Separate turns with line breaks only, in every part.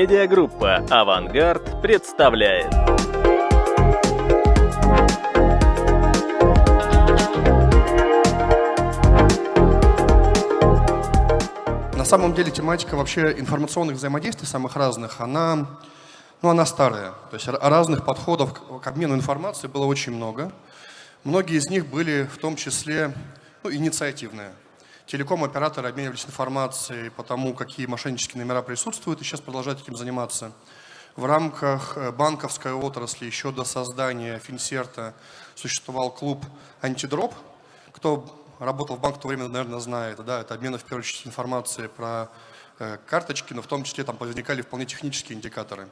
Медиагруппа «Авангард» представляет.
На самом деле тематика вообще информационных взаимодействий самых разных, она, ну, она старая. То есть разных подходов к обмену информацией было очень много. Многие из них были в том числе ну, инициативные. Телеком-операторы обменивались информацией по тому, какие мошеннические номера присутствуют, и сейчас продолжают этим заниматься. В рамках э, банковской отрасли еще до создания Финсерта существовал клуб «Антидроп». Кто работал в банке в то время, наверное, знает. Да, это обмен, в первую очередь, информацией про э, карточки, но в том числе там возникали вполне технические индикаторы.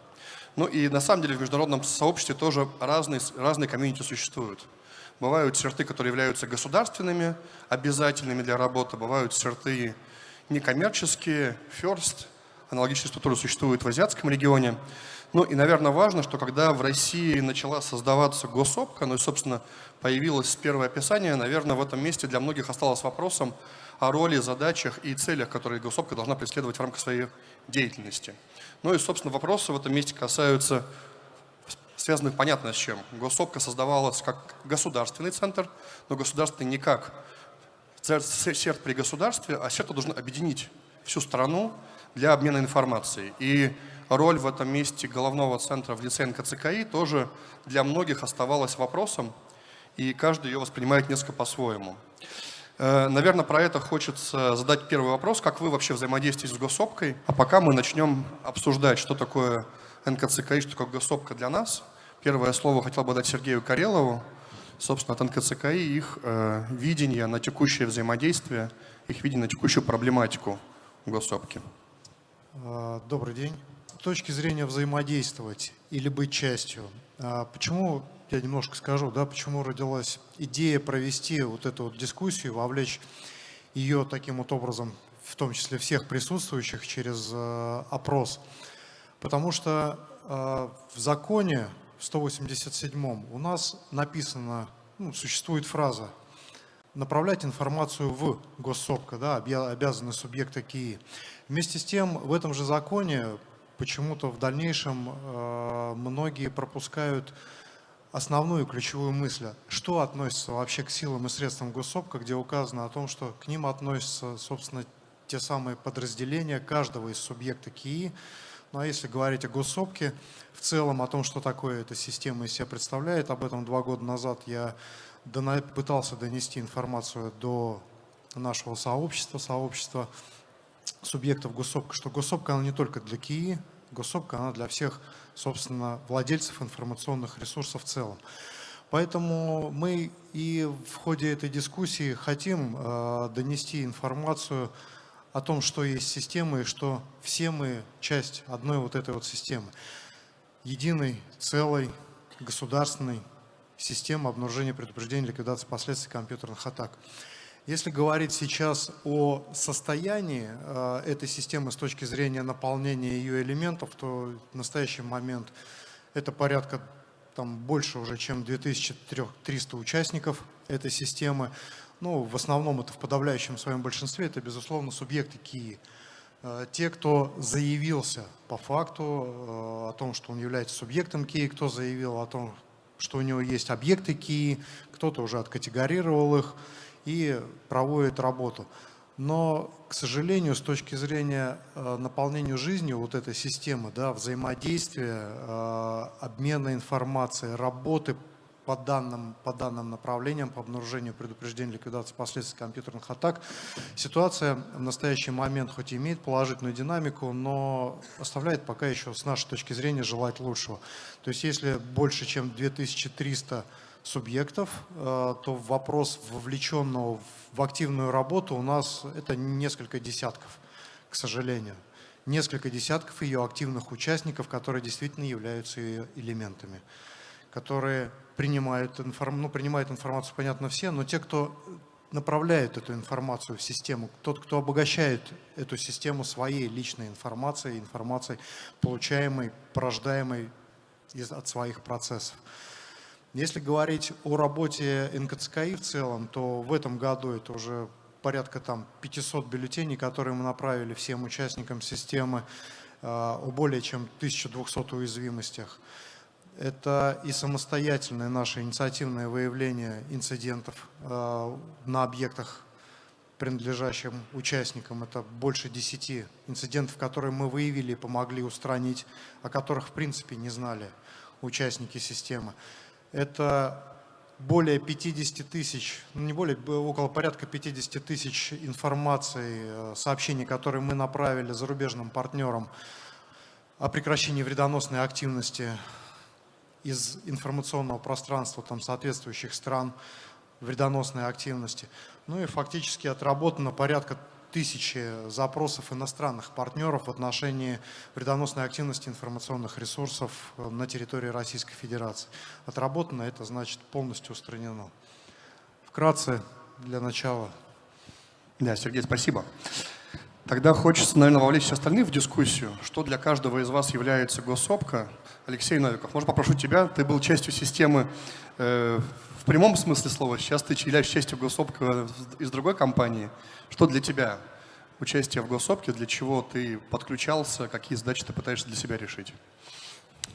Ну и на самом деле в международном сообществе тоже разные, разные комьюнити существуют. Бывают черты, которые являются государственными, обязательными для работы, бывают черты некоммерческие, first, аналогичные структуры существуют в азиатском регионе. Ну и, наверное, важно, что когда в России начала создаваться госопка, ну и, собственно, появилось первое описание, наверное, в этом месте для многих осталось вопросом о роли, задачах и целях, которые госопка должна преследовать в рамках своей деятельности. Ну и, собственно, вопросы в этом месте касаются связанных понятно с чем. Госопка создавалась как государственный центр, но государственный не как серд при государстве, а серд должен объединить всю страну для обмена информацией. И роль в этом месте головного центра в лице НКЦКИ тоже для многих оставалась вопросом, и каждый ее воспринимает несколько по-своему. Э, наверное, про это хочется задать первый вопрос, как вы вообще взаимодействуете с госопкой, а пока мы начнем обсуждать, что такое НКЦКИ, что такое госопка для нас. Первое слово хотел бы дать Сергею Карелову, собственно, от НКЦКИ, их э, видение на текущее взаимодействие, их видение на текущую проблематику госопки.
А, добрый день. С точки зрения взаимодействовать или быть частью, а, почему, я немножко скажу, да, почему родилась идея провести вот эту вот дискуссию, вовлечь ее таким вот образом, в том числе всех присутствующих, через э, опрос – Потому что э, в законе, в 187 у нас написано, ну, существует фраза направлять информацию в госсобка, да, обязаны субъекты КИИ. Вместе с тем, в этом же законе почему-то в дальнейшем э, многие пропускают основную ключевую мысль, что относится вообще к силам и средствам госсобка, где указано о том, что к ним относятся, собственно, те самые подразделения каждого из субъекта КИИ, ну а если говорить о госсобке, в целом о том, что такое эта система из себя представляет, об этом два года назад я пытался донести информацию до нашего сообщества, сообщества субъектов госсобка, что госсобка она не только для КИИ, госсобка она для всех, собственно, владельцев информационных ресурсов в целом. Поэтому мы и в ходе этой дискуссии хотим э, донести информацию о том, что есть система и что все мы часть одной вот этой вот системы. Единой, целой, государственной системы обнаружения, предупреждения, ликвидации последствий компьютерных атак. Если говорить сейчас о состоянии э, этой системы с точки зрения наполнения ее элементов, то в настоящий момент это порядка там, больше уже, чем 2300 участников этой системы ну, в основном это в подавляющем своем большинстве, это, безусловно, субъекты КИИ. Э, те, кто заявился по факту э, о том, что он является субъектом КИИ, кто заявил о том, что у него есть объекты КИИ, кто-то уже откатегорировал их и проводит работу. Но, к сожалению, с точки зрения э, наполнения жизнью вот этой системы, да, взаимодействия, обмена информацией, работы по данным, по данным направлениям, по обнаружению, предупреждению, ликвидации последствий компьютерных атак. Ситуация в настоящий момент хоть и имеет положительную динамику, но оставляет пока еще с нашей точки зрения желать лучшего. То есть если больше чем 2300 субъектов, э, то вопрос вовлеченного в активную работу у нас это несколько десятков, к сожалению. Несколько десятков ее активных участников, которые действительно являются ее элементами которые принимают, информ... ну, принимают информацию, понятно, все, но те, кто направляет эту информацию в систему, тот, кто обогащает эту систему своей личной информацией, информацией, получаемой, порождаемой из, от своих процессов. Если говорить о работе НКЦКИ в целом, то в этом году это уже порядка там 500 бюллетеней, которые мы направили всем участникам системы. о более чем 1200 уязвимостях. Это и самостоятельное наше инициативное выявление инцидентов на объектах принадлежащим участникам. Это больше 10 инцидентов, которые мы выявили и помогли устранить, о которых в принципе не знали участники системы. Это более 50 тысяч, ну не более, около порядка 50 тысяч информации, э, сообщений, которые мы направили зарубежным партнерам о прекращении вредоносной активности из информационного пространства там, соответствующих стран вредоносной активности. Ну и фактически отработано порядка тысячи запросов иностранных партнеров в отношении вредоносной активности информационных ресурсов э, на территории Российской Федерации. Отработано это значит полностью устранено. Вкратце для начала.
Да, Сергей, спасибо. Тогда хочется, наверное, вовлечь остальных в дискуссию. Что для каждого из вас является госопка? Алексей Новиков, может попрошу тебя? Ты был частью системы э, прямом смысле слова. Сейчас ты являешься частью госсопка из другой компании. Что для тебя участие в госсопке, для чего ты подключался, какие задачи ты пытаешься для себя решить?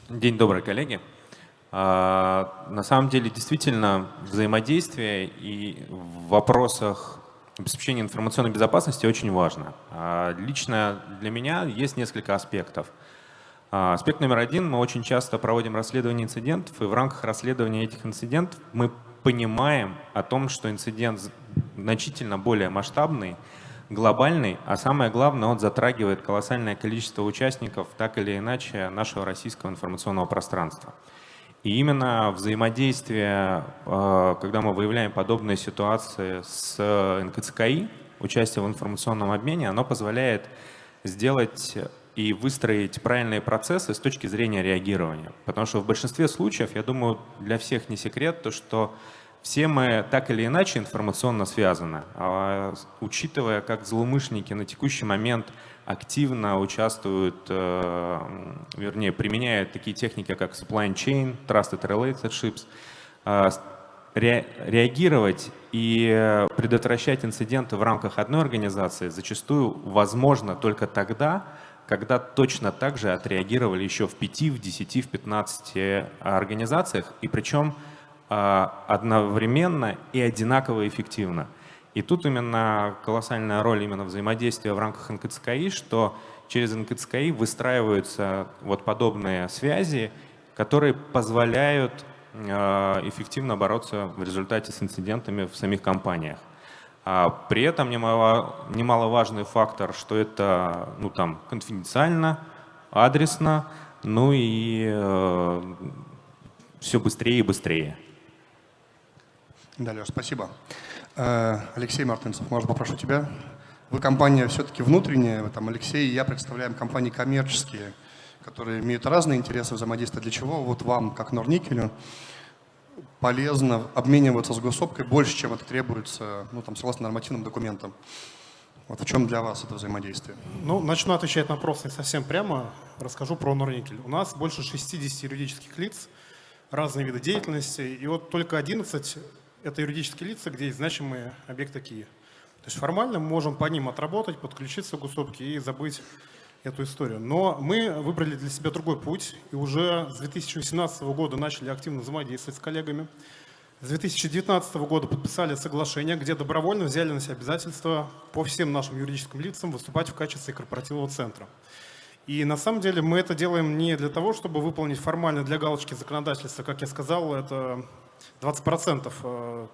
День добрый, коллеги. А, на самом деле, действительно, взаимодействие и в вопросах обеспечения информационной безопасности очень важно. А, лично для меня есть несколько аспектов. А, аспект номер один. Мы очень часто проводим расследование инцидентов, и в рамках расследования этих инцидентов мы понимаем о том, что инцидент значительно более масштабный, глобальный, а самое главное, он затрагивает колоссальное количество участников так или иначе нашего российского информационного пространства. И именно взаимодействие, э, когда мы выявляем подобные ситуации с НКЦКИ, участие в информационном обмене, оно позволяет сделать и выстроить правильные процессы с точки зрения реагирования. Потому что в большинстве случаев, я думаю, для всех не секрет, то что все мы так или иначе информационно связаны. А учитывая, как злоумышленники на текущий момент активно участвуют, э, вернее, применяют такие техники, как supply chain, trusted relationships, э, реагировать и предотвращать инциденты в рамках одной организации зачастую возможно только тогда, когда точно так же отреагировали еще в 5, в 10, в 15 организациях, и причем одновременно и одинаково эффективно. И тут именно колоссальная роль именно взаимодействия в рамках НКЦКИ, что через НКЦКИ выстраиваются вот подобные связи, которые позволяют а, эффективно бороться в результате с инцидентами в самих компаниях. А при этом немало, немаловажный фактор, что это ну, там, конфиденциально, адресно, ну и э, все быстрее и быстрее.
Да, Леш, спасибо. Э, Алексей Мартынцев, можно попрошу тебя? Вы компания все-таки внутренняя, там Алексей и я представляем компании коммерческие, которые имеют разные интересы взаимодействия. Для чего вот вам, как Норникелю, полезно обмениваться с госсопкой больше, чем это требуется, ну, там, согласно нормативным документам. Вот в чем для вас это взаимодействие?
Ну, начну отвечать на вопрос не совсем прямо. Расскажу про Норникель. У нас больше 60 юридических лиц, разные виды деятельности, и вот только 11 – это юридические лица, где есть значимые объекты Киев. То есть формально мы можем по ним отработать, подключиться к госопке и забыть эту историю. Но мы выбрали для себя другой путь и уже с 2018 года начали активно взаимодействовать с коллегами. С 2019 года подписали соглашение, где добровольно взяли на себя обязательства по всем нашим юридическим лицам выступать в качестве корпоративного центра. И на самом деле мы это делаем не для того, чтобы выполнить формально для галочки законодательства, как я сказал, это 20%,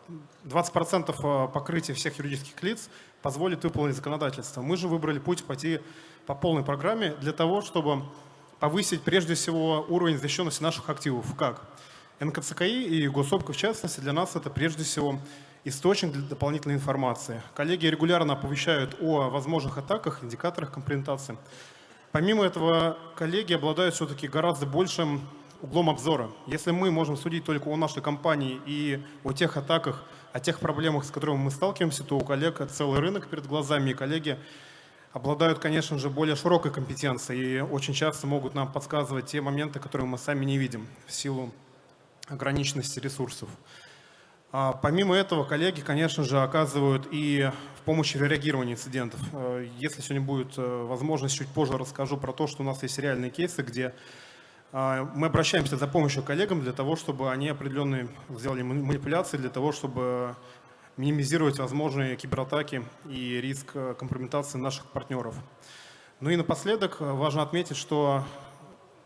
20 э, э, покрытия всех юридических лиц позволит выполнить законодательство. Мы же выбрали путь пойти по полной программе для того, чтобы повысить прежде всего уровень защищенности наших активов. Как? НКЦКИ и Госопка в частности для нас это прежде всего источник для дополнительной информации. Коллеги регулярно оповещают о возможных атаках, индикаторах компрометации. Помимо этого, коллеги обладают все-таки гораздо большим углом обзора. Если мы можем судить только о нашей компании и о тех атаках, о тех проблемах, с которыми мы сталкиваемся, то у коллег целый рынок перед глазами, и коллеги обладают, конечно же, более широкой компетенцией и очень часто могут нам подсказывать те моменты, которые мы сами не видим в силу ограниченности ресурсов. А помимо этого, коллеги, конечно же, оказывают и в помощи в реагировании инцидентов. Э, если сегодня будет э, возможность, чуть позже расскажу про то, что у нас есть реальные кейсы, где мы обращаемся за помощью коллегам для того, чтобы они определенные сделали манипуляции, для того, чтобы минимизировать возможные кибератаки и риск компрометации наших партнеров. Ну и напоследок важно отметить, что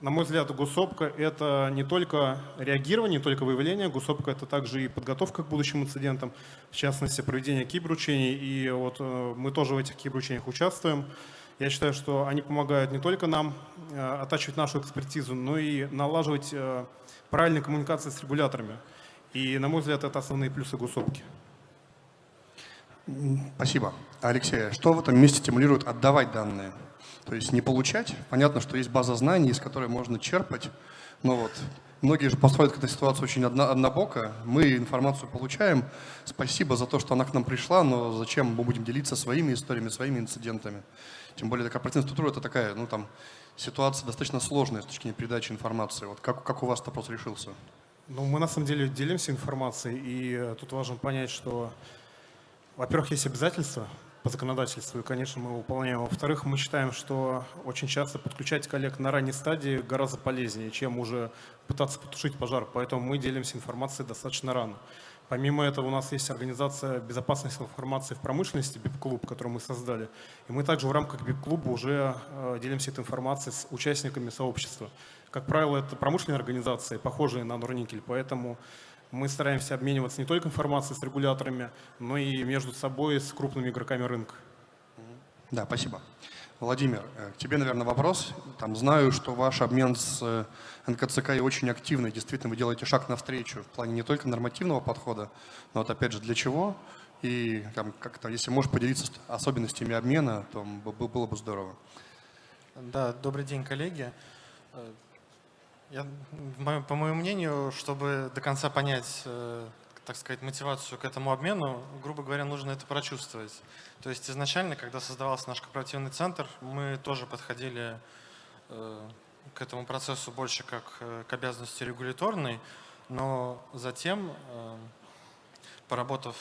на мой взгляд, гусопка – это не только реагирование, не только выявление, гусопка – это также и подготовка к будущим инцидентам, в частности, проведение киберучений, и вот э, мы тоже в этих киберучениях участвуем. Я считаю, что они помогают не только нам э, оттачивать нашу экспертизу, но и налаживать э, правильные коммуникации с регуляторами. И, на мой взгляд, это основные плюсы гусопки.
Спасибо. Алексей, что в этом месте стимулирует отдавать данные? То есть не получать. Понятно, что есть база знаний, из которой можно черпать. Но вот многие же построят к этой ситуации очень одно, однобоко. Мы информацию получаем. Спасибо за то, что она к нам пришла, но зачем мы будем делиться своими историями, своими инцидентами? Тем более такая оперативная структура – это такая, ну там, ситуация достаточно сложная с точки зрения передачи информации. Вот как, как у вас вопрос решился?
Ну, мы на самом деле делимся информацией, и э, тут важно понять, что, во-первых, есть обязательства по законодательству, и, конечно, мы выполняем. Во-вторых, мы считаем, что очень часто подключать коллег на ранней стадии гораздо полезнее, чем уже пытаться потушить пожар, поэтому мы делимся информацией достаточно рано. Помимо этого у нас есть организация безопасности информации в промышленности, БИП-клуб, который мы создали. И мы также в рамках БИП-клуба уже э, делимся этой информацией с участниками сообщества. Как правило, это промышленные организации, похожие на Норникель, поэтому мы стараемся обмениваться не только информацией с регуляторами, но и между собой с крупными игроками рынка.
Да, спасибо. Владимир, э, к тебе, наверное, вопрос. Там, знаю, что ваш обмен с э, НКЦК очень активный. Действительно, вы делаете шаг навстречу в плане не только нормативного подхода, но вот опять же для чего. И там, как-то, если можешь поделиться особенностями обмена, то было бы здорово.
Да, добрый день, коллеги. Э, я, по моему мнению, чтобы до конца понять, так сказать, мотивацию к этому обмену, грубо говоря, нужно это прочувствовать. То есть изначально, когда создавался наш корпоративный центр, мы тоже подходили э, к этому процессу больше как э, к обязанности регуляторной, но затем, поработав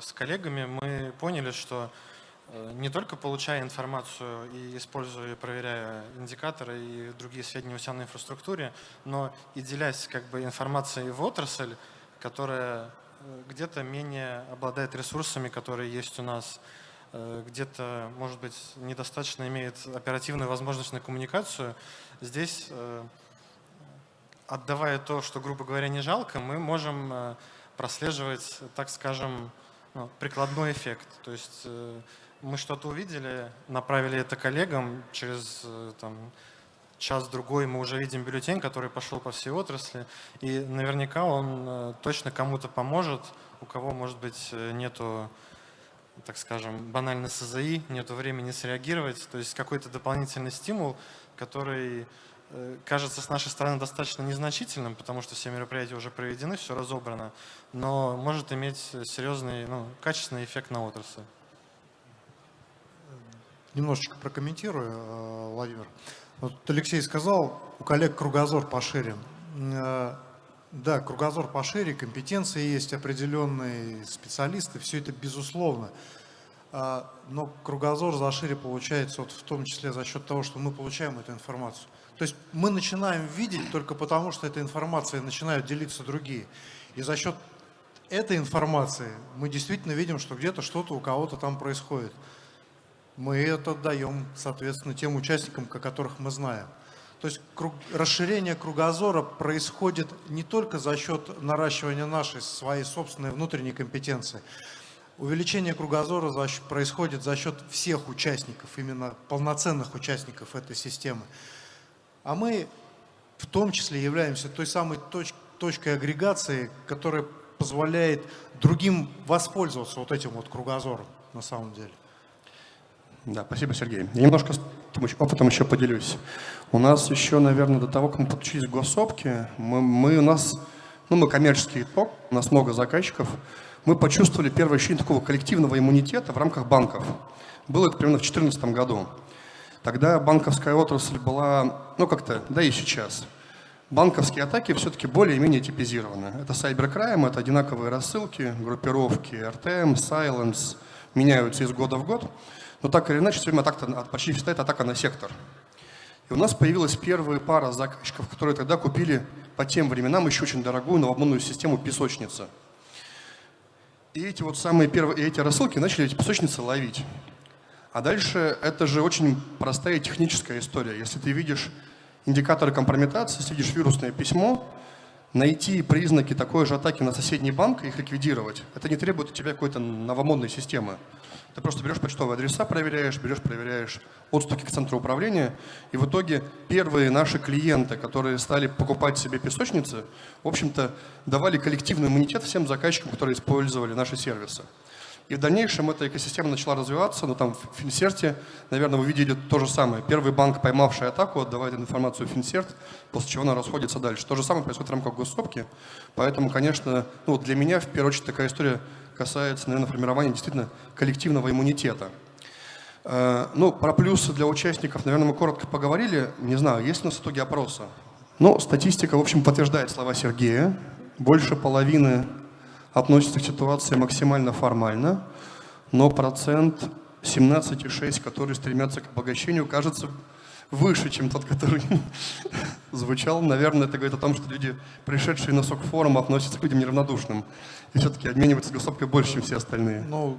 с коллегами, мы поняли, что Э, не только получая информацию и используя, проверяя индикаторы и другие сведения у себя на инфраструктуре, но и делясь как бы информацией в отрасль, которая э, где-то менее обладает ресурсами, которые есть у нас, э, где-то, может быть, недостаточно имеет оперативную возможность на коммуникацию. Здесь, отдавая то, что, грубо говоря, не жалко, мы можем прослеживать, так скажем, ну, прикладной эффект. То есть мы что-то увидели, направили это коллегам, через э, там, час-другой мы уже видим бюллетень, который пошел по всей отрасли, и наверняка он э, точно кому-то поможет, у кого, может быть, э, нету, так скажем, банальной СЗИ, нету времени среагировать, то есть какой-то дополнительный стимул, который кажется с нашей стороны достаточно незначительным, потому что все мероприятия уже проведены, все разобрано, но может иметь серьезный, ну, качественный эффект на отрасль
немножечко прокомментирую, э, Владимир. Вот Алексей сказал, у коллег кругозор пошире. Э, да, кругозор пошире, компетенции есть определенные специалисты, все это безусловно. Э, но кругозор зашире получается вот в том числе за счет того, что мы получаем эту информацию. То есть мы начинаем видеть только потому, что эта информация начинают делиться другие. И за счет этой информации мы действительно видим, что где-то что-то у кого-то там происходит мы это даем, соответственно, тем участникам, о которых мы знаем. То есть круг, расширение кругозора происходит не только за счет наращивания нашей, своей собственной внутренней компетенции. Увеличение кругозора за, происходит за счет всех участников, именно полноценных участников этой системы. А мы в том числе являемся той самой точ, точкой агрегации, которая позволяет другим воспользоваться вот этим вот кругозором на самом деле.
Да, спасибо, Сергей. Я немножко опытом еще поделюсь. У нас еще, наверное, до того, как мы подключились к госсопке, мы, мы у нас, ну, мы коммерческий итог, у нас много заказчиков, мы почувствовали первое ощущение такого коллективного иммунитета в рамках банков. Было это примерно в 2014 году. Тогда банковская отрасль была, ну как-то, да и сейчас, банковские атаки все-таки более-менее типизированы. Это cybercrime, это одинаковые рассылки, группировки RTM, Silence, меняются из года в год. Но так или иначе, все время атака, почти всегда это атака на сектор. И у нас появилась первая пара заказчиков, которые тогда купили по тем временам еще очень дорогую новомодную систему песочницы. И эти вот самые первые, эти рассылки начали эти песочницы ловить. А дальше это же очень простая техническая история. Если ты видишь индикаторы компрометации, если видишь вирусное письмо, найти признаки такой же атаки на соседний банк и их ликвидировать, это не требует от тебя какой-то новомодной системы. Ты просто берешь почтовые адреса, проверяешь, берешь, проверяешь отстуки к центру управления. И в итоге первые наши клиенты, которые стали покупать себе песочницы, в общем-то, давали коллективный иммунитет всем заказчикам, которые использовали наши сервисы. И в дальнейшем эта экосистема начала развиваться, но там в Финсерте, наверное, вы видели то же самое. Первый банк, поймавший атаку, отдавает информацию в Финсерт, после чего она расходится дальше. То же самое происходит в рамках госсопки. Поэтому, конечно, ну, для меня, в первую очередь, такая история касается, наверное, формирования действительно коллективного иммунитета. Э, ну, про плюсы для участников, наверное, мы коротко поговорили. Не знаю, есть у нас итоги опроса? Ну, статистика, в общем, подтверждает слова Сергея. Больше половины относится к ситуации максимально формально, но процент 17,6, который стремятся к обогащению, кажется выше, чем тот, который звучал. Наверное, это говорит о том, что люди, пришедшие на сок форум, относятся к людям неравнодушным. И все-таки обмениваются госопкой больше, чем все остальные.
Ну,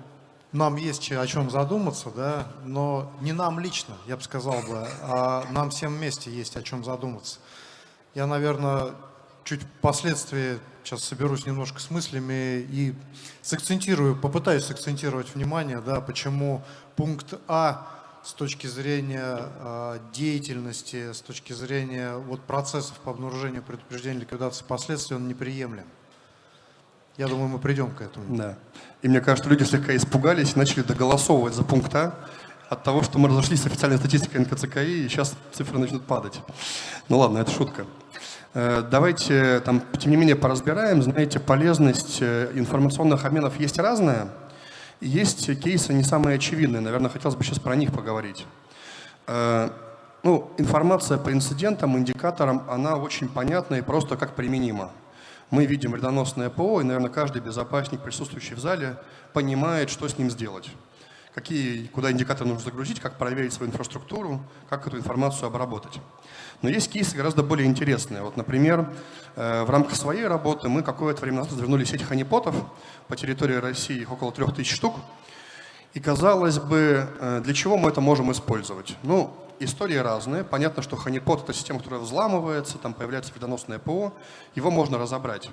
нам есть о чем задуматься, да, но не нам лично, я бы сказал бы, а нам всем вместе есть о чем задуматься. Я, наверное, чуть впоследствии сейчас соберусь немножко с мыслями и сакцентирую, попытаюсь сакцентировать внимание, да, почему пункт А с точки зрения э, деятельности, с точки зрения вот, процессов по обнаружению, предупреждению, ликвидации последствий, он неприемлем. Я думаю, мы придем к этому.
Да. И мне кажется, люди слегка испугались и начали доголосовывать за пункт А от того, что мы разошлись с официальной статистикой НКЦКИ, и сейчас цифры начнут падать. Ну ладно, это шутка. Э, давайте, там, тем не менее, поразбираем. Знаете, полезность э, информационных обменов есть разная. Есть кейсы не самые очевидные. Наверное, хотелось бы сейчас про них поговорить. Э, ну, информация по инцидентам, индикаторам, она очень понятна и просто как применима. Мы видим вредоносное ПО, и, наверное, каждый безопасник, присутствующий в зале, понимает, что с ним сделать. Какие, куда индикаторы нужно загрузить, как проверить свою инфраструктуру, как эту информацию обработать. Но есть кейсы гораздо более интересные. Вот, например, э, в рамках своей работы мы какое-то время назад развернули сеть ханипотов по территории России, их около 3000 штук. И казалось бы, э, для чего мы это можем использовать? Ну, истории разные. Понятно, что ханипот – это система, которая взламывается, там появляется вредоносное ПО, его можно разобрать.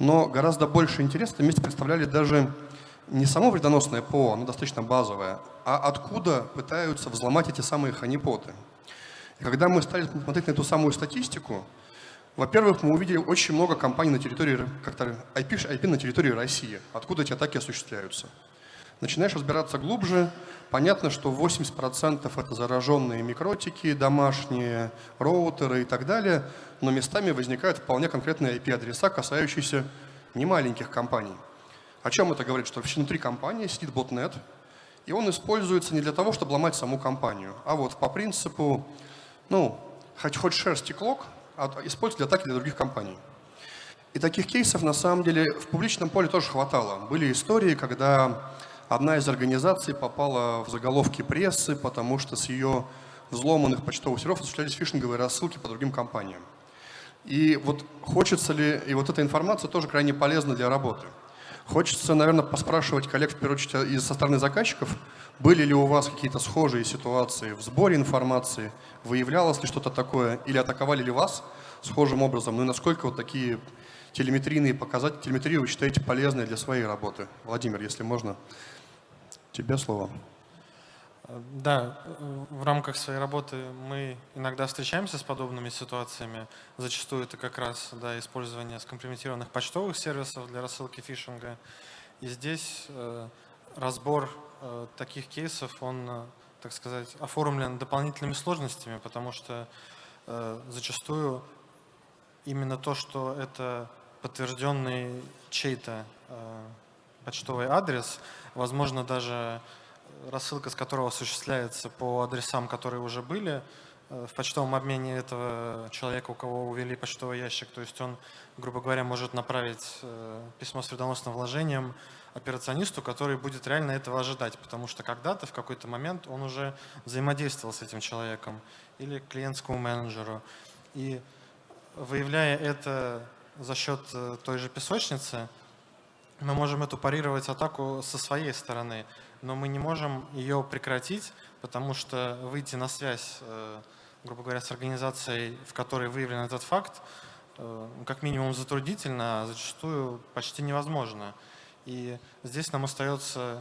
Но гораздо больше интереса вместе представляли даже не само вредоносное ПО, оно достаточно базовое, а откуда пытаются взломать эти самые ханипоты. Когда мы стали смотреть на эту самую статистику, во-первых, мы увидели очень много компаний на территории, как-то IP, IP на территории России, откуда эти атаки осуществляются. Начинаешь разбираться глубже, понятно, что 80% это зараженные микротики, домашние роутеры и так далее, но местами возникают вполне конкретные IP-адреса, касающиеся немаленьких компаний. О чем это говорит? Что внутри компании сидит ботнет, и он используется не для того, чтобы ломать саму компанию, а вот по принципу ну, хоть, хоть шерсти клок, а используют для атаки для других компаний. И таких кейсов, на самом деле, в публичном поле тоже хватало. Были истории, когда одна из организаций попала в заголовки прессы, потому что с ее взломанных почтовых серверов осуществлялись фишинговые рассылки по другим компаниям. И вот хочется ли, и вот эта информация тоже крайне полезна для работы. Хочется, наверное, поспрашивать коллег, в первую очередь, из со стороны заказчиков, были ли у вас какие-то схожие ситуации в сборе информации, выявлялось ли что-то такое, или атаковали ли вас схожим образом, ну и насколько вот такие телеметрийные показатели, телеметрию вы считаете полезной для своей работы? Владимир, если можно, тебе слово.
Да, в рамках своей работы мы иногда встречаемся с подобными ситуациями. Зачастую это как раз да, использование скомпрометированных почтовых сервисов для рассылки фишинга. И здесь э, разбор э, таких кейсов, он, э, так сказать, оформлен дополнительными сложностями, потому что э, зачастую именно то, что это подтвержденный чей-то э, почтовый адрес, возможно, даже рассылка с которого осуществляется по адресам, которые уже были в почтовом обмене этого человека, у кого увели почтовый ящик. То есть он, грубо говоря, может направить письмо с вредоносным вложением операционисту, который будет реально этого ожидать, потому что когда-то, в какой-то момент он уже взаимодействовал с этим человеком или клиентскому менеджеру. И выявляя это за счет э, той же песочницы, мы можем эту парировать атаку со своей стороны, но мы не можем ее прекратить, потому что выйти на связь, э, грубо говоря, с организацией, в которой выявлен этот факт, э, как минимум затруднительно, а зачастую почти невозможно. И здесь нам остается,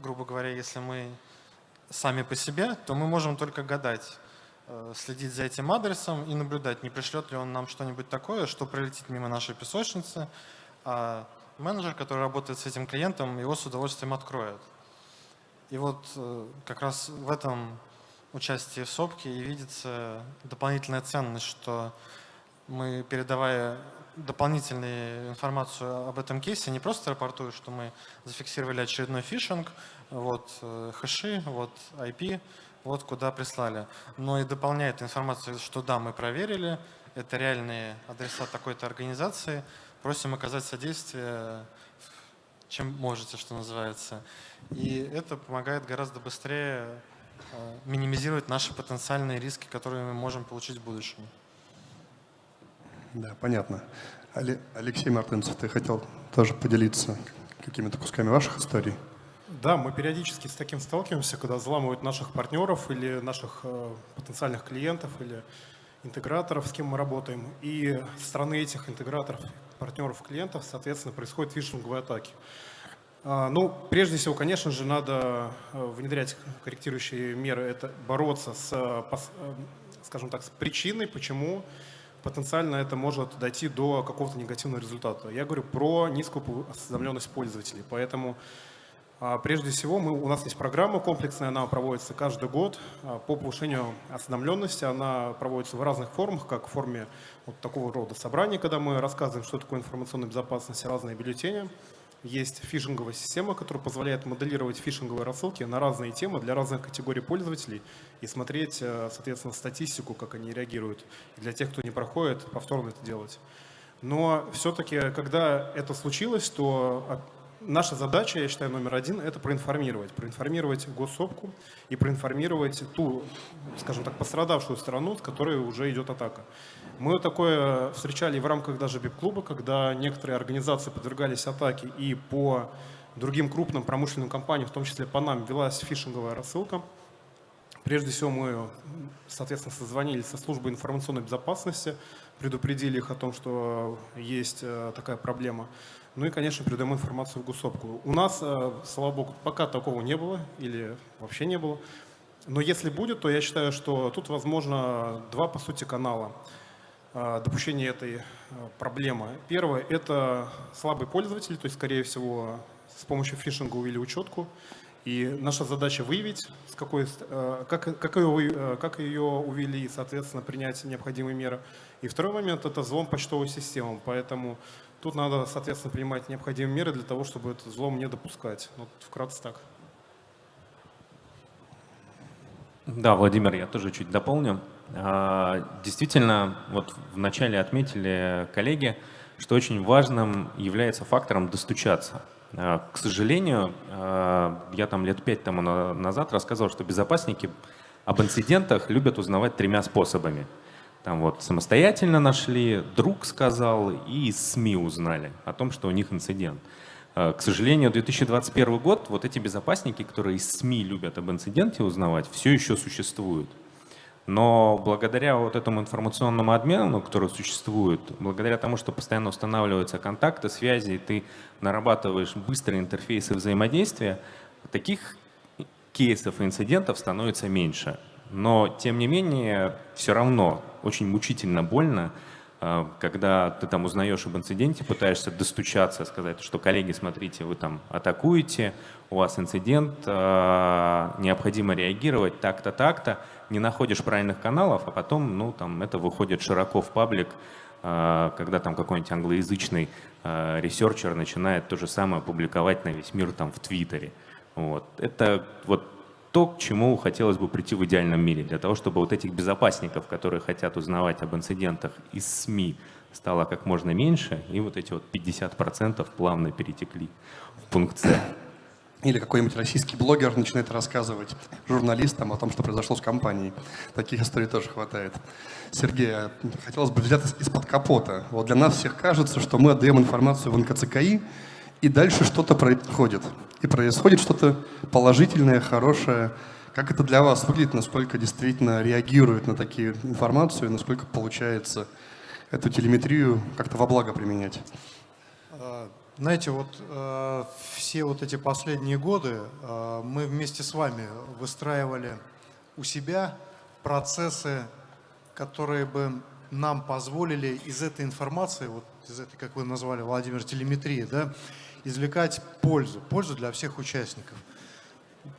грубо говоря, если мы сами по себе, то мы можем только гадать, э, следить за этим адресом и наблюдать, не пришлет ли он нам что-нибудь такое, что пролетит мимо нашей песочницы, а менеджер, который работает с этим клиентом, его с удовольствием откроет. И вот э, как раз в этом участии в СОПКе и видится дополнительная ценность, что мы, передавая дополнительную информацию об этом кейсе, не просто рапортую, что мы зафиксировали очередной фишинг, вот э, хэши, вот IP, вот куда прислали, но и дополняет информацию, что да, мы проверили, это реальные адреса такой-то организации, просим оказать содействие, чем можете, что называется. И это помогает гораздо быстрее э, минимизировать наши потенциальные риски, которые мы можем получить в будущем.
Да, понятно. Алексей Мартынцев, ты хотел тоже поделиться какими-то кусками ваших историй?
Да, мы периодически с таким сталкиваемся, когда взламывают наших партнеров или наших э, потенциальных клиентов или интеграторов, с кем мы работаем. И со стороны этих интеграторов, партнеров, клиентов, соответственно, происходят фишинговые атаки. А, ну, прежде всего, конечно же, надо э, внедрять корректирующие меры, это бороться с, э, скажем так, с причиной, почему потенциально это может дойти до какого-то негативного результата. Я говорю про низкую осведомленность пользователей, поэтому прежде всего мы, у нас есть программа комплексная, она проводится каждый год а, по повышению осведомленности. Она проводится в разных формах, как в форме вот такого рода собраний, когда мы рассказываем, что такое информационная безопасность, разные бюллетени, есть фишинговая система, которая позволяет моделировать фишинговые рассылки на разные темы для разных категорий пользователей и смотреть, э, соответственно, статистику, как они реагируют. И для тех, кто не проходит, повторно это делать. Но все-таки, когда это случилось, то а, наша задача, я считаю, номер один – это проинформировать. Проинформировать госсопку и проинформировать ту, скажем так, пострадавшую сторону, с которой уже идет атака. Мы такое встречали в рамках даже БИП-клуба, когда некоторые организации подвергались атаке и по другим крупным промышленным компаниям, в том числе по нам, велась фишинговая рассылка. Прежде всего мы, соответственно, созвонились со службой информационной безопасности, предупредили их о том, что есть э, такая проблема. Ну и, конечно, передаем информацию в госопку. У нас, э, слава богу, пока такого не было или вообще не было. Но если будет, то я считаю, что тут возможно два, по сути, канала э, допущения этой э, проблемы. Первое – это слабый пользователь, то есть, скорее всего, с помощью фишинга увели учетку. И наша задача выявить, с какой, как, как, ее, как ее увели, и, соответственно, принять необходимые меры. И второй момент – это взлом почтовой системы. Поэтому Тут надо, соответственно, принимать необходимые меры для того, чтобы этот взлом не допускать. Вот вкратце так.
Да, Владимир, я тоже чуть дополню. А, действительно, вот вначале отметили коллеги, что очень важным является фактором достучаться. А, к сожалению, а, я там лет пять тому назад рассказывал, что безопасники об инцидентах любят узнавать тремя способами – там вот самостоятельно нашли, друг сказал, и из СМИ узнали о том, что у них инцидент. Э, к сожалению, 2021 год, вот эти безопасники, которые из СМИ любят об инциденте узнавать, все еще существуют. Но благодаря вот этому информационному обмену, который существует, благодаря тому, что постоянно устанавливаются контакты, связи, и ты нарабатываешь быстрые интерфейсы взаимодействия, таких кейсов и инцидентов становится меньше. Но, тем не менее, все равно очень мучительно больно, а, когда ты там узнаешь об инциденте, пытаешься достучаться, сказать, что коллеги, смотрите, вы там атакуете, у вас инцидент, а, необходимо реагировать так-то, так-то, не находишь правильных каналов, а потом, ну, там, это выходит широко в паблик, а, когда там какой-нибудь англоязычный researcher начинает то же самое публиковать на весь мир там в Твиттере. Вот. Это вот то, к чему хотелось бы прийти в идеальном мире, для того, чтобы вот этих безопасников, которые хотят узнавать об инцидентах из СМИ, стало как можно меньше, и вот эти вот 50% плавно перетекли в пункт C.
Или какой-нибудь российский блогер начинает рассказывать журналистам о том, что произошло с компанией. Таких историй тоже хватает. Сергей, а хотелось бы взять из-под капота. Вот для нас всех кажется, что мы отдаем информацию в НКЦКИ, и дальше что-то происходит. И происходит что-то положительное, хорошее. Как это для вас выглядит, насколько действительно реагирует на такие информацию, насколько получается эту телеметрию как-то во благо применять?
А, знаете, вот э, все вот эти последние годы э, мы вместе с вами выстраивали у себя процессы, которые бы нам позволили из этой информации, вот из этой, как вы назвали, Владимир, телеметрии, да, извлекать пользу, пользу для всех участников.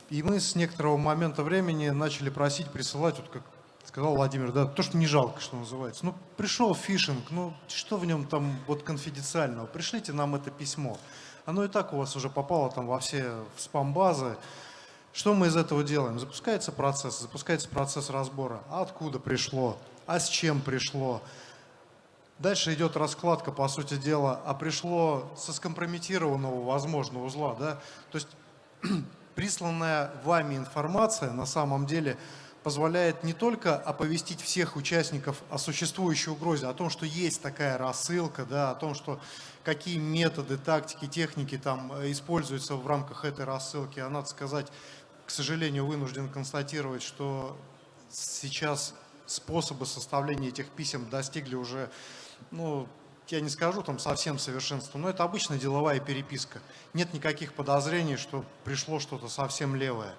И мы с некоторого момента времени начали просить присылать, вот как сказал Владимир, да, то, что не жалко, что называется. Ну, пришел фишинг, ну, что в нем там вот конфиденциального? Пришлите нам это письмо. Оно и так у вас уже попало там во все спам-базы. Что мы из этого делаем? Запускается процесс, запускается процесс разбора. А откуда пришло? А с чем пришло? Дальше идет раскладка, по сути дела, а пришло со скомпрометированного, возможно, узла. Да? То есть присланная вами информация на самом деле позволяет не только оповестить всех участников о существующей угрозе, о том, что есть такая рассылка, да, о том, что какие методы, тактики, техники там э, используются в рамках этой рассылки. А надо сказать, к сожалению, вынужден констатировать, что сейчас способы составления этих писем достигли уже, ну, я не скажу там совсем совершенства, но это обычная деловая переписка. Нет никаких подозрений, что пришло что-то совсем левое.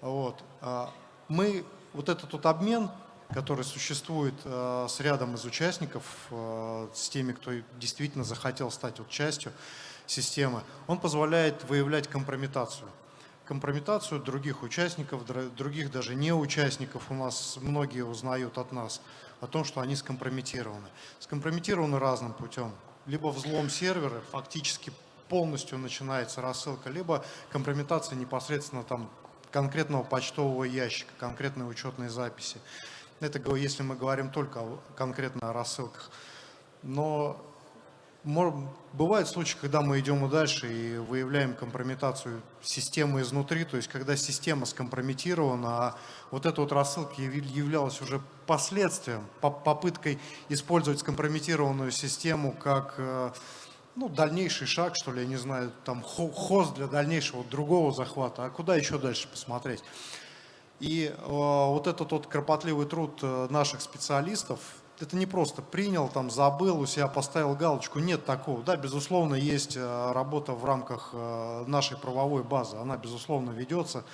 Вот. А мы вот этот вот обмен, который существует э, с рядом из участников, э, с теми, кто действительно захотел стать вот частью системы, он позволяет выявлять компрометацию. Компрометацию других участников, других даже не участников у нас многие узнают от нас о том, что они скомпрометированы. Скомпрометированы разным путем. Либо взлом сервера, фактически полностью начинается рассылка, либо компрометация непосредственно там конкретного почтового ящика, конкретной учетной записи. Это если мы говорим только конкретно о рассылках. Но бывают случаи, когда мы идем и дальше и выявляем компрометацию системы изнутри, то есть когда система скомпрометирована, а вот эта вот рассылка являлась уже последствием, попыткой использовать скомпрометированную систему как э, ну, дальнейший шаг, что ли, я не знаю, там хост для дальнейшего другого захвата, а куда еще дальше посмотреть? И э, вот этот вот кропотливый труд э, наших специалистов, это не просто принял, там забыл, у себя поставил галочку, нет такого. Да, безусловно, есть э, работа в рамках э, нашей правовой базы, она, безусловно, ведется.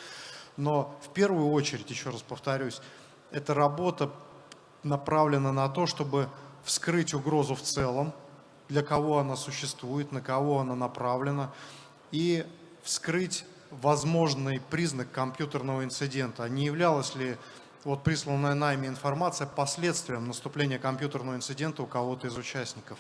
Но в первую очередь, еще раз повторюсь, эта работа направлена на то, чтобы вскрыть угрозу в целом, для кого она существует, на кого она направлена, и вскрыть возможный признак компьютерного инцидента. Не являлась ли вот присланная нами информация последствием наступления компьютерного инцидента у кого-то из участников.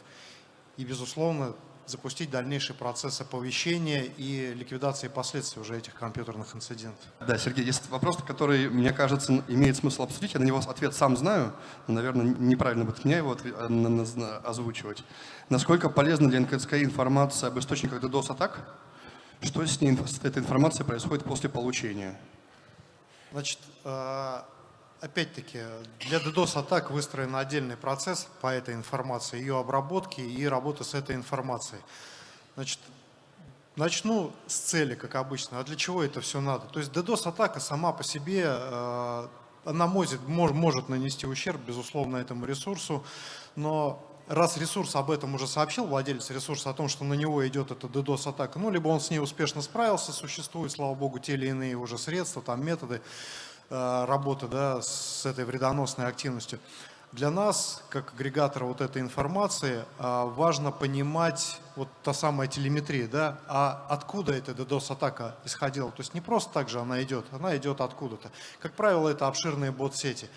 И, безусловно, запустить дальнейший процесс оповещения и ликвидации последствий уже этих компьютерных инцидентов.
Да, Сергей, есть вопрос, который, мне кажется, имеет смысл обсудить. Я на него ответ сам знаю, но, наверное, неправильно будет меня его озвучивать. Насколько полезна для НКЦК информация об источниках DDoS-атак? Что с, ней, с этой информацией происходит после получения?
Значит, э, опять-таки, для DDoS-атак выстроен отдельный процесс по этой информации, ее обработки и работы с этой информацией. Значит, начну с цели, как обычно. А для чего это все надо? То есть DDoS-атака сама по себе, э, она может, может нанести ущерб, безусловно, этому ресурсу, но раз ресурс об этом уже сообщил, владелец ресурса о том, что на него идет эта DDoS-атака, ну, либо он с ней успешно справился, существуют, слава богу, те или иные уже средства, там методы, работы да, с этой вредоносной активностью. Для нас, как агрегатора вот этой информации, э, важно понимать вот та самая телеметрия, да, а откуда эта DDoS-атака исходила. То есть не просто так же она идет, она идет откуда-то. Как правило, это обширные бот-сети.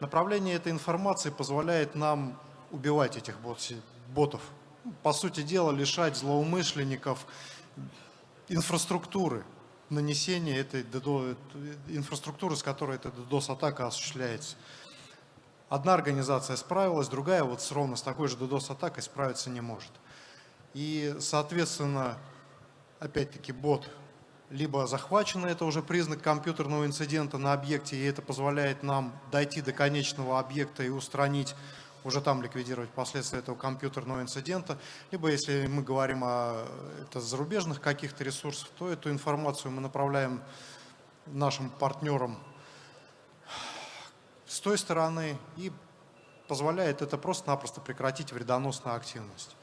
Направление этой информации позволяет нам убивать этих ботов. По сути дела, лишать злоумышленников инфраструктуры, нанесения этой инфраструктуры, с которой эта DDoS-атака осуществляется. Одна организация справилась, другая вот с ровно с такой же DDoS-атакой справиться не может. И, соответственно, опять-таки бот либо захвачено, это уже признак компьютерного инцидента на объекте, и это позволяет нам дойти до конечного объекта и устранить, уже там ликвидировать последствия этого компьютерного инцидента. Либо если мы говорим о это зарубежных каких-то ресурсах, то эту информацию мы направляем нашим партнерам с той стороны и позволяет это просто-напросто прекратить вредоносную активность.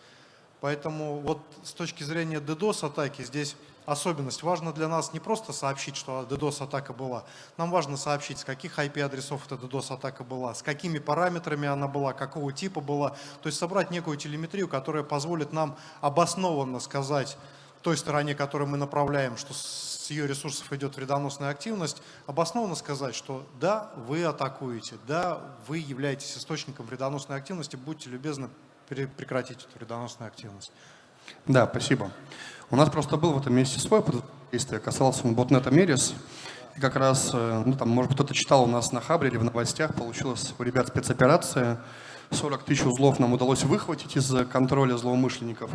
Поэтому вот с точки зрения DDoS-атаки здесь особенность. Важно для нас не просто сообщить, что DDoS-атака была. Нам важно сообщить, с каких IP-адресов эта DDoS-атака была, с какими параметрами она была, какого типа была. То есть собрать некую телеметрию, которая позволит нам обоснованно сказать той стороне, которую мы направляем, что с ее ресурсов идет вредоносная активность, обоснованно сказать, что да, вы атакуете, да, вы являетесь источником вредоносной активности, будьте любезны прекратить эту вредоносную активность.
Да, спасибо. У нас просто был в этом месте свой опыт действия, касался он ботнета Мерис. И как раз, э, ну там, может быть, кто-то читал у нас на Хабре или в новостях, получилась у ребят спецоперация. 40 тысяч узлов нам удалось выхватить из контроля злоумышленников.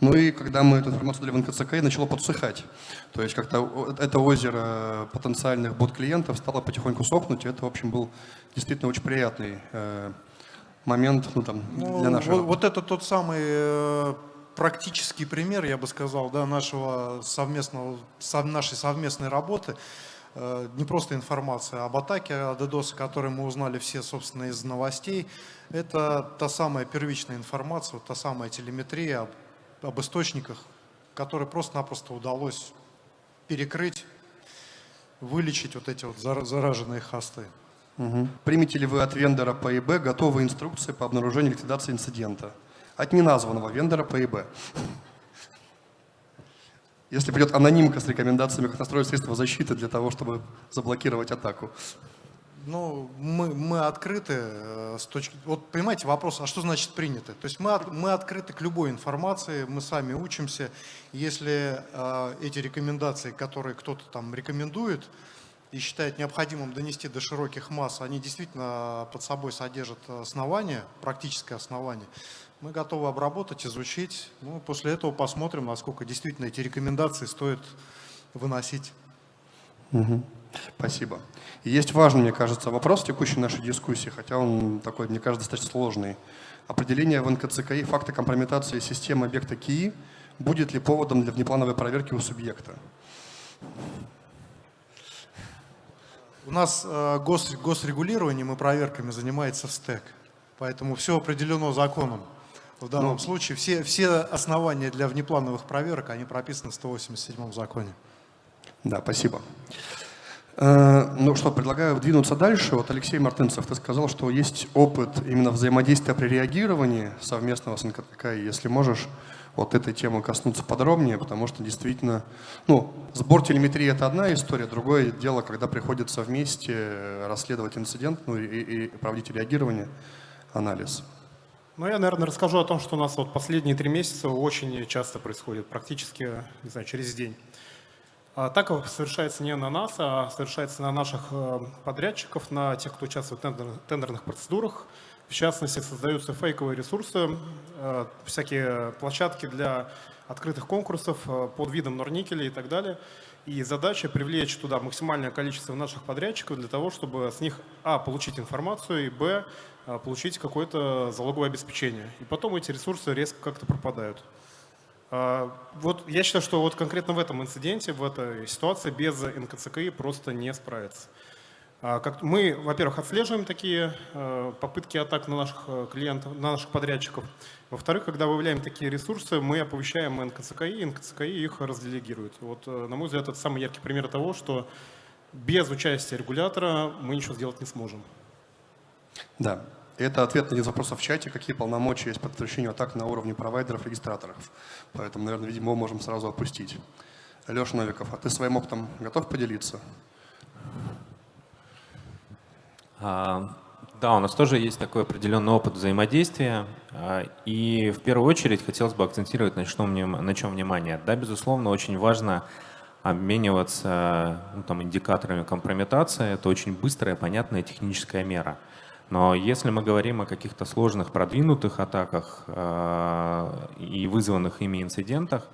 Ну и когда мы эту информацию дали в НКЦК, начало подсыхать. То есть как-то это озеро потенциальных бот-клиентов стало потихоньку сохнуть. И это, в общем, был действительно очень приятный э, момент ну, там, ну, для нашего...
Вот, вот это тот самый э, практический пример, я бы сказал, да, нашего совместного, сов, нашей совместной работы. Э, не просто информация об атаке, о DDoS, о которой мы узнали все, собственно, из новостей. Это та самая первичная информация, та самая телеметрия об, об источниках, которые просто-напросто удалось перекрыть, вылечить вот эти вот зараженные хосты.
Угу. Примете ли вы от вендора по ИБ готовые инструкции по обнаружению ликвидации инцидента? От неназванного вендора по ИБ. Если придет анонимка с рекомендациями, как настроить средства защиты для того, чтобы заблокировать атаку.
Ну, мы, мы открыты э, с точки... Вот понимаете вопрос, а что значит принято? То есть мы, мы открыты к любой информации, мы сами учимся. Если э, эти рекомендации, которые кто-то там рекомендует, и считает необходимым донести до широких масс, они действительно под собой содержат основания, практическое основание, мы готовы обработать, изучить. Ну, после этого посмотрим, насколько действительно эти рекомендации стоит выносить.
Угу. Спасибо. И есть важный, мне кажется, вопрос в текущей нашей дискуссии, хотя он такой, мне кажется, достаточно сложный. Определение в НКЦКИ факта компрометации системы объекта КИИ будет ли поводом для внеплановой проверки у субъекта?
У нас э, гос, госрегулированием и проверками занимается СТЭК, поэтому все определено законом. В данном ну, случае все, все основания для внеплановых проверок, они прописаны в 187 законе.
Да, спасибо. Э, ну что, предлагаю двинуться дальше. Вот Алексей Мартынцев, ты сказал, что есть опыт именно взаимодействия при реагировании совместного с НКТК. Если можешь вот этой темы коснуться подробнее, потому что действительно, ну, сбор телеметрии – это одна история, другое дело, когда приходится вместе расследовать инцидент ну, и, и проводить реагирование, анализ.
Ну, я, наверное, расскажу о том, что у нас вот последние три месяца очень часто происходит, практически, не знаю, через день. Атака совершается не на нас, а совершается на наших э, подрядчиков, на тех, кто участвует в тендерных процедурах, в частности, создаются фейковые ресурсы, э, всякие площадки для открытых конкурсов э, под видом норникеля и так далее. И задача привлечь туда максимальное количество наших подрядчиков для того, чтобы с них, а, получить информацию, и, б, получить какое-то залоговое обеспечение. И потом эти ресурсы резко как-то пропадают. Вот я считаю, что вот конкретно в этом инциденте, в этой ситуации без НКЦКИ просто не справиться. А, мы, во-первых, отслеживаем такие попытки атак на наших клиентов, на наших подрядчиков. Во-вторых, когда выявляем такие ресурсы, мы оповещаем НКЦКИ, и НКЦКИ их разделегирует. Вот, э, на мой взгляд, это самый яркий пример того, что без участия регулятора мы ничего сделать не сможем.
Да, это ответ на один из вопросов в чате, какие полномочия есть по предотвращению атак на уровне провайдеров, регистраторов. Поэтому, наверное, видимо, можем сразу опустить. Леша Новиков, а ты своим опытом готов поделиться?
А, да, у нас тоже есть такой определенный опыт взаимодействия. А, и в первую очередь хотелось бы акцентировать на чем, на чем внимание. Да, безусловно, очень важно обмениваться ну, там, индикаторами компрометации. Это очень быстрая, понятная техническая мера. Но если мы говорим о каких-то сложных, продвинутых атаках э, и вызванных ими инцидентах,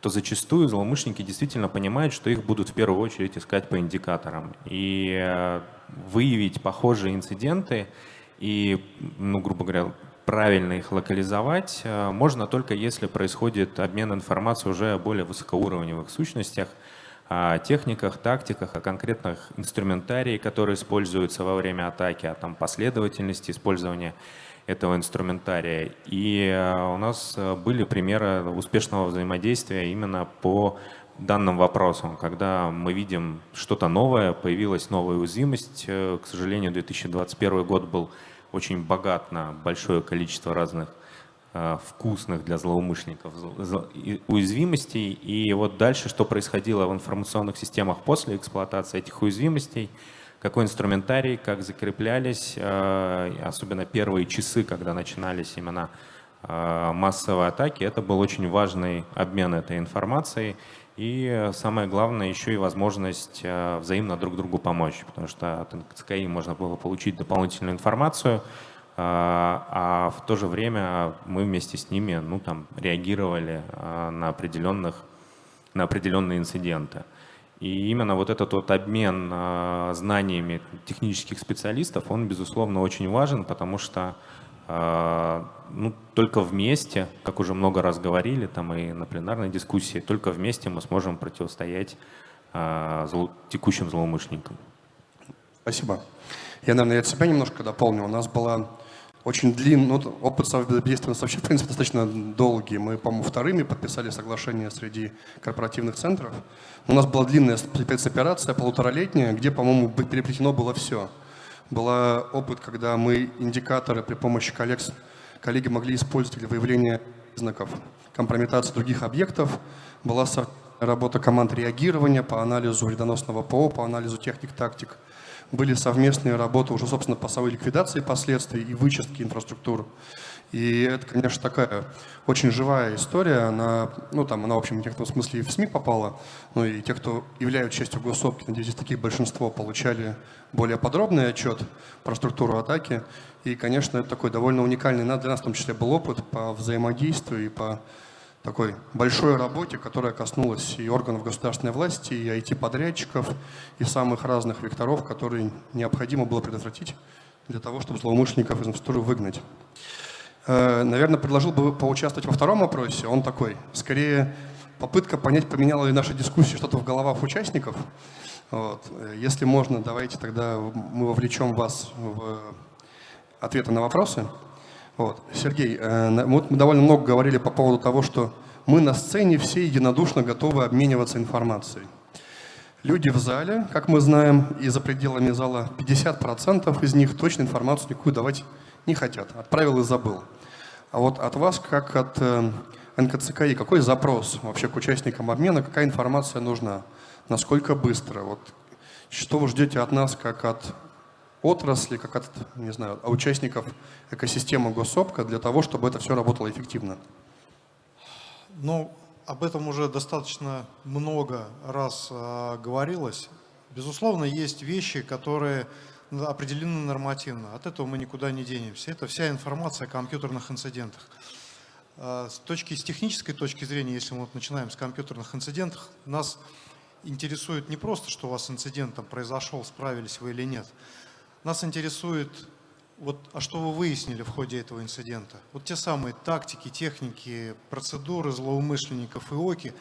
то зачастую злоумышленники действительно понимают, что их будут в первую очередь искать по индикаторам. И э, выявить похожие инциденты и, ну, грубо говоря, правильно их локализовать э, можно только если происходит обмен информацией уже о более высокоуровневых сущностях, о техниках, тактиках, о конкретных инструментарии, которые используются во время атаки, о там, последовательности использования этого инструментария. И э, у нас э, были примеры успешного взаимодействия именно по данным вопросам, когда мы видим что-то новое, появилась новая уязвимость. К сожалению, 2021 год был очень богат на большое количество разных э, вкусных для злоумышленников уязвимостей. И вот дальше, что происходило в информационных системах после эксплуатации этих уязвимостей, какой инструментарий, как закреплялись, э, особенно первые часы, когда начинались именно э, массовые атаки, это был очень важный обмен этой информацией. И самое главное, еще и возможность э, взаимно друг другу помочь, потому что от НКЦКИ можно было получить дополнительную информацию, э, а в то же время мы вместе с ними ну, там, реагировали э, на, определенных, на определенные инциденты. И именно вот этот вот обмен знаниями технических специалистов, он, безусловно, очень важен, потому что а, ну, только вместе, как уже много раз говорили, там и на пленарной дискуссии, только вместе мы сможем противостоять а, зло, текущим злоумышленникам.
Спасибо. Я, наверное, от себя немножко дополню. У нас была очень длинный, ну, опыт совбезопасности у нас вообще, в принципе, достаточно долгий. Мы, по-моему, вторыми подписали соглашение среди корпоративных центров. У нас была длинная спецоперация, полуторалетняя, где, по-моему, переплетено было все – была опыт, когда мы индикаторы при помощи коллег, коллеги могли использовать для выявления признаков компрометации других объектов. Была работа команд реагирования по анализу вредоносного ПО, по анализу техник-тактик. Были совместные работы уже, собственно, по самой ликвидации последствий и вычистки инфраструктуры. И это, конечно, такая очень живая история. Она, ну, там, она, в общем, в некотором смысле и в СМИ попала. Ну и те, кто являются частью госсопки, надеюсь, таких большинство, получали более подробный отчет про структуру атаки. И, конечно, это такой довольно уникальный для нас, в том числе, был опыт по взаимодействию и по такой большой работе, которая коснулась и органов государственной власти, и IT-подрядчиков, и самых разных векторов, которые необходимо было предотвратить для того, чтобы злоумышленников из инфраструктуры выгнать. Э, наверное, предложил бы поучаствовать во втором опросе. Он такой, скорее, попытка понять, поменяла ли наша дискуссия что-то в головах участников. Вот. Если можно, давайте тогда мы вовлечем вас в ответы на вопросы. Вот. Сергей, э, вот мы довольно много говорили по поводу того, что мы на сцене все единодушно готовы обмениваться информацией. Люди в зале, как мы знаем, и за пределами зала 50% из них точно информацию никакую давать не хотят. Отправил и забыл. А вот от вас, как от э, НКЦКИ, какой запрос вообще к участникам обмена, какая информация нужна, насколько быстро? Вот, что вы ждете от нас, как от отрасли, как от, не знаю, участников экосистемы Госсопка для того, чтобы это все работало эффективно?
Ну, об этом уже достаточно много раз э, говорилось. Безусловно, есть вещи, которые определены нормативно. От этого мы никуда не денемся. Это вся информация о компьютерных инцидентах. А, с, точки, с технической точки зрения, если мы вот начинаем с компьютерных инцидентов, нас интересует не просто, что у вас инцидент там произошел, справились вы или нет. Нас интересует, вот, а что вы выяснили в ходе этого инцидента. Вот те самые тактики, техники, процедуры злоумышленников и ОКИ,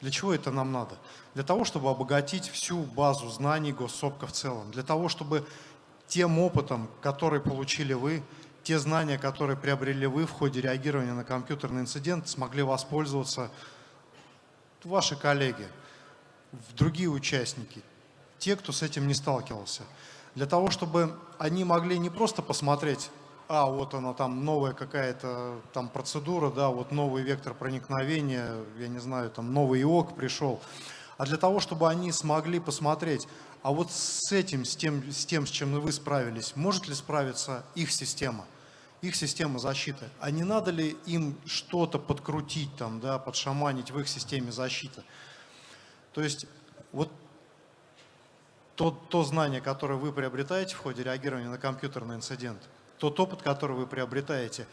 для чего это нам надо? Для того, чтобы обогатить всю базу знаний госсопка в целом, для того, чтобы тем опытом, который получили вы, те знания, которые приобрели вы в ходе реагирования на компьютерный инцидент, смогли воспользоваться ваши коллеги, другие участники, те, кто с этим не сталкивался. Для того, чтобы они могли не просто посмотреть, а вот она там новая какая-то там процедура, да, вот новый вектор проникновения, я не знаю, там новый ИОК пришел, а для того, чтобы они смогли посмотреть, а вот с этим, с тем, с тем, с чем вы справились, может ли справиться их система, их система защиты? А не надо ли им что-то подкрутить, там, да, подшаманить в их системе защиты? То есть вот то, то знание, которое вы приобретаете в ходе реагирования на компьютерный инцидент, тот опыт, который вы приобретаете,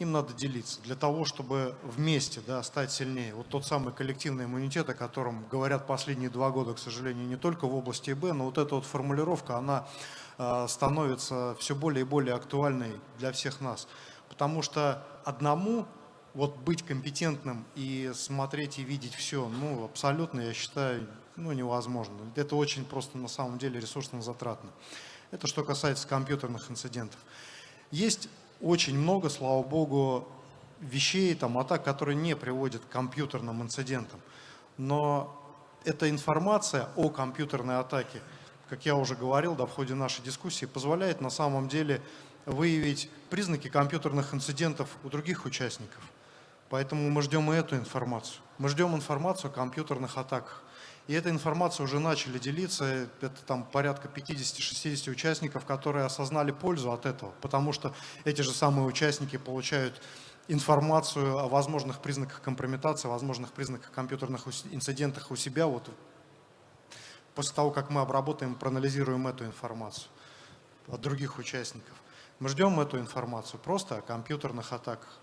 им надо делиться для того, чтобы вместе да, стать сильнее. Вот тот самый коллективный иммунитет, о котором говорят последние два года, к сожалению, не только в области ИБ, но вот эта вот формулировка, она э, становится все более и более актуальной для всех нас. Потому что одному вот быть компетентным и смотреть и видеть все, ну, абсолютно, я считаю, ну, невозможно. Это очень просто на самом деле ресурсно затратно. Это что касается компьютерных инцидентов. Есть очень много, слава богу, вещей, там, атак, которые не приводят к компьютерным инцидентам. Но эта информация о компьютерной атаке, как я уже говорил да, в ходе нашей дискуссии, позволяет на самом деле выявить признаки компьютерных инцидентов у других участников. Поэтому мы ждем и эту информацию. Мы ждем информацию о компьютерных атаках. И эта информация уже начали делиться, это там порядка 50-60 участников, которые осознали пользу от этого, потому что эти же самые участники получают информацию о возможных признаках компрометации, о возможных признаках компьютерных инцидентах у себя, вот после того, как мы обработаем, проанализируем эту информацию от других участников. Мы ждем эту информацию просто о компьютерных атаках,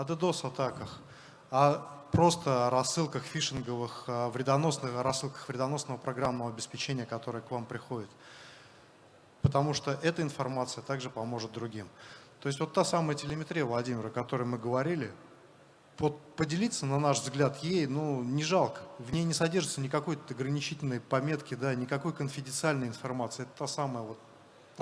о DDoS-атаках, о просто рассылках фишинговых, вредоносных, рассылках вредоносного программного обеспечения, которое к вам приходит. Потому что эта информация также поможет другим. То есть вот та самая телеметрия, Владимир, о которой мы говорили, вот поделиться, на наш взгляд, ей ну, не жалко. В ней не содержится никакой ограничительной пометки, да, никакой конфиденциальной информации. Это та самая вот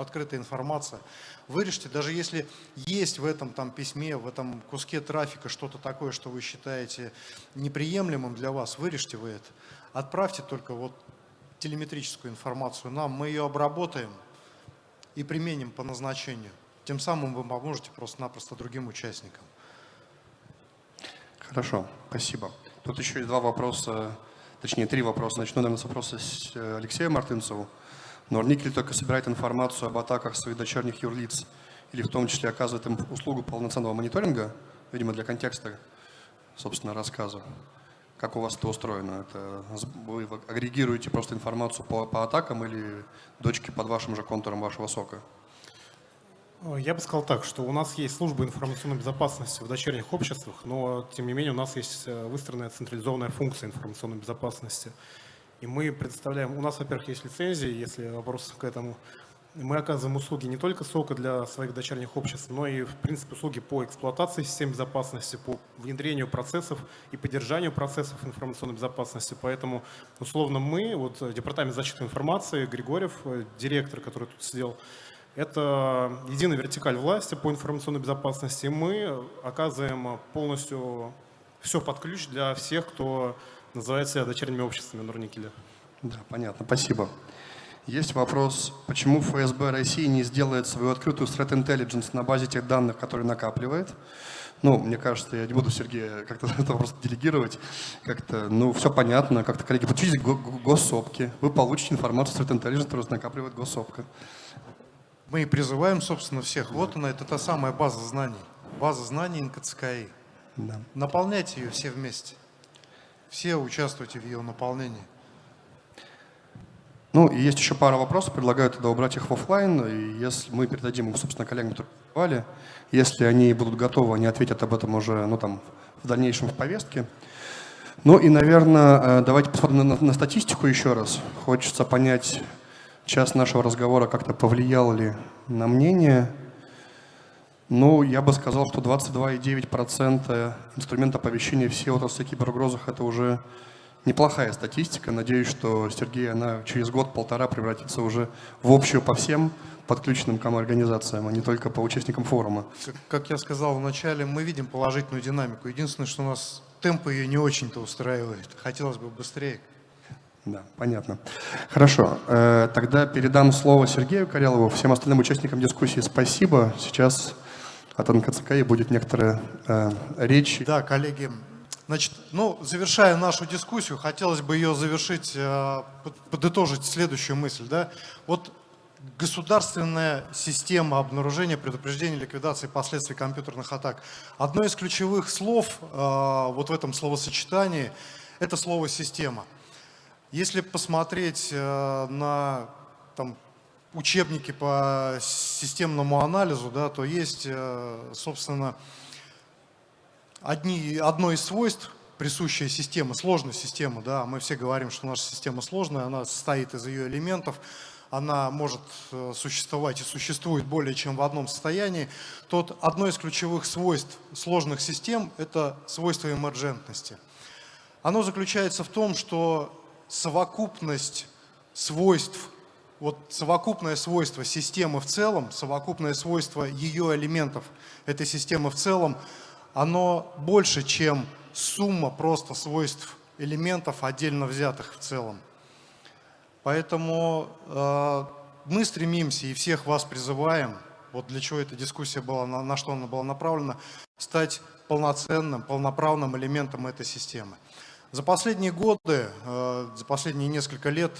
открытая информация. Вырежьте, даже если есть в этом там, письме, в этом куске трафика что-то такое, что вы считаете неприемлемым для вас, вырежьте вы это. Отправьте только вот телеметрическую информацию нам, мы ее обработаем и применим по назначению. Тем самым вы поможете просто-напросто другим участникам.
Хорошо, спасибо. Тут еще есть два вопроса, точнее три вопроса. Начну, наверное, с вопроса с э, Алексея Мартынцеву. Норникель только собирает информацию об атаках своих дочерних юрлиц или в том числе оказывает им услугу полноценного мониторинга, видимо, для контекста, собственно, рассказа. Как у вас это устроено? Это вы агрегируете просто информацию по, по атакам или дочки под вашим же контуром вашего сока?
Я бы сказал так, что у нас есть служба информационной безопасности в дочерних обществах, но тем не менее у нас есть э, выстроенная централизованная функция информационной безопасности. И мы представляем, у нас, во-первых, есть лицензии, если вопрос к этому. Мы оказываем услуги не только сока для своих дочерних обществ, но и, в принципе, услуги по эксплуатации систем безопасности, по внедрению процессов и поддержанию процессов информационной безопасности. Поэтому, условно, мы, вот Департамент защиты информации, Григорьев, директор, который тут сидел, это единая вертикаль власти по информационной безопасности. Мы оказываем полностью все под ключ для всех, кто называют себя дочерними обществами Норникеля.
Да, понятно, спасибо. Есть вопрос, почему ФСБ России не сделает свою открытую threat intelligence на базе тех данных, которые накапливает? Ну, мне кажется, я не буду Сергея как-то это просто делегировать. Как-то, ну, все понятно. Как-то, коллеги, подключитесь к госсопке. Вы получите информацию threat intelligence, которую накапливает госсопка.
Мы и призываем, собственно, всех. Вот она, это та самая база знаний. База знаний НКЦКИ. Да. Наполняйте ее все вместе все участвуйте в ее наполнении.
Ну, и есть еще пара вопросов, предлагаю тогда убрать их в офлайн, и если мы передадим их, собственно, коллегам, которые задавали, если они будут готовы, они ответят об этом уже, ну, там, в дальнейшем в повестке. Ну и, наверное, э, давайте посмотрим на, на статистику еще раз. Хочется понять, час нашего разговора как-то повлиял ли на мнение ну, я бы сказал, что 22,9% инструмента оповещения всей отрасли киберугрозах – это уже неплохая статистика. Надеюсь, что, Сергей, она через год-полтора превратится уже в общую по всем подключенным к организациям, а не только по участникам форума.
Как я сказал вначале, мы видим положительную динамику. Единственное, что у нас темпы ее не очень-то устраивает. Хотелось бы быстрее.
Да, понятно. Хорошо. Э, тогда передам слово Сергею Карелову. Всем остальным участникам дискуссии спасибо. Сейчас от НКЦКИ будет некоторая э, речь.
Да, коллеги, значит, ну, завершая нашу дискуссию, хотелось бы ее завершить, э, подытожить следующую мысль. Да? Вот государственная система обнаружения, предупреждения, ликвидации последствий компьютерных атак. Одно из ключевых слов э, вот в этом словосочетании – это слово «система». Если посмотреть э, на там, учебники по системному анализу, да, то есть, э, собственно, одни, одно из свойств присущая система, сложная система, да, мы все говорим, что наша система сложная, она состоит из ее элементов, она может э, существовать и существует более чем в одном состоянии, то одно из ключевых свойств сложных систем – это свойство эмерджентности. Оно заключается в том, что совокупность свойств, вот совокупное свойство системы в целом, совокупное свойство ее элементов этой системы в целом, оно больше, чем сумма просто свойств элементов, отдельно взятых в целом. Поэтому э, мы стремимся и всех вас призываем, вот для чего эта дискуссия была, на, на что она была направлена, стать полноценным, полноправным элементом этой системы. За последние годы, э, за последние несколько лет,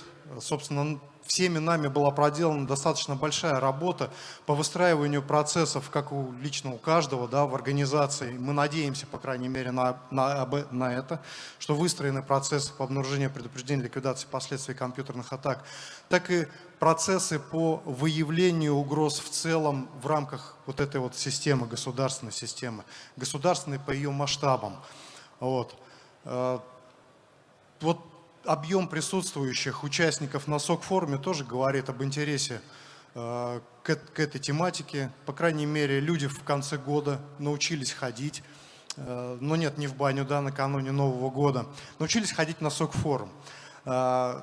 собственно, всеми нами была проделана достаточно большая работа по выстраиванию процессов, как у личного каждого да, в организации. Мы надеемся, по крайней мере, на, на, на это, что выстроены процессы по обнаружению, предупреждению, ликвидации последствий компьютерных атак, так и процессы по выявлению угроз в целом в рамках вот этой вот системы, государственной системы, государственной по ее масштабам. Вот. Э, вот объем присутствующих участников на СОК-форуме тоже говорит об интересе э, к, к этой тематике. По крайней мере, люди в конце года научились ходить, э, но нет, не в баню, да, накануне Нового года, научились ходить на СОК-форум, э,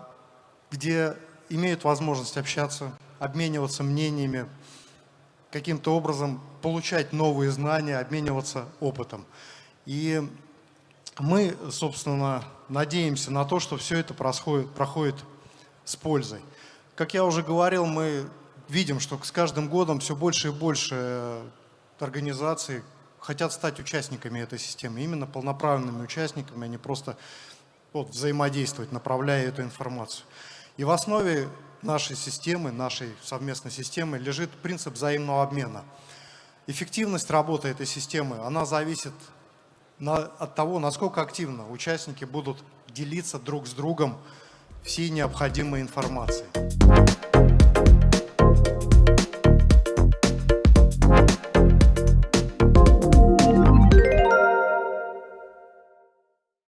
где имеют возможность общаться, обмениваться мнениями, каким-то образом получать новые знания, обмениваться опытом. И мы, собственно, надеемся на то, что все это происходит, проходит с пользой. Как я уже говорил, мы видим, что с каждым годом все больше и больше организаций хотят стать участниками этой системы, именно полноправными участниками, а не просто вот, взаимодействовать, направляя эту информацию. И в основе нашей системы, нашей совместной системы лежит принцип взаимного обмена. Эффективность работы этой системы, она зависит на, от того, насколько активно участники будут делиться друг с другом всей необходимой информацией.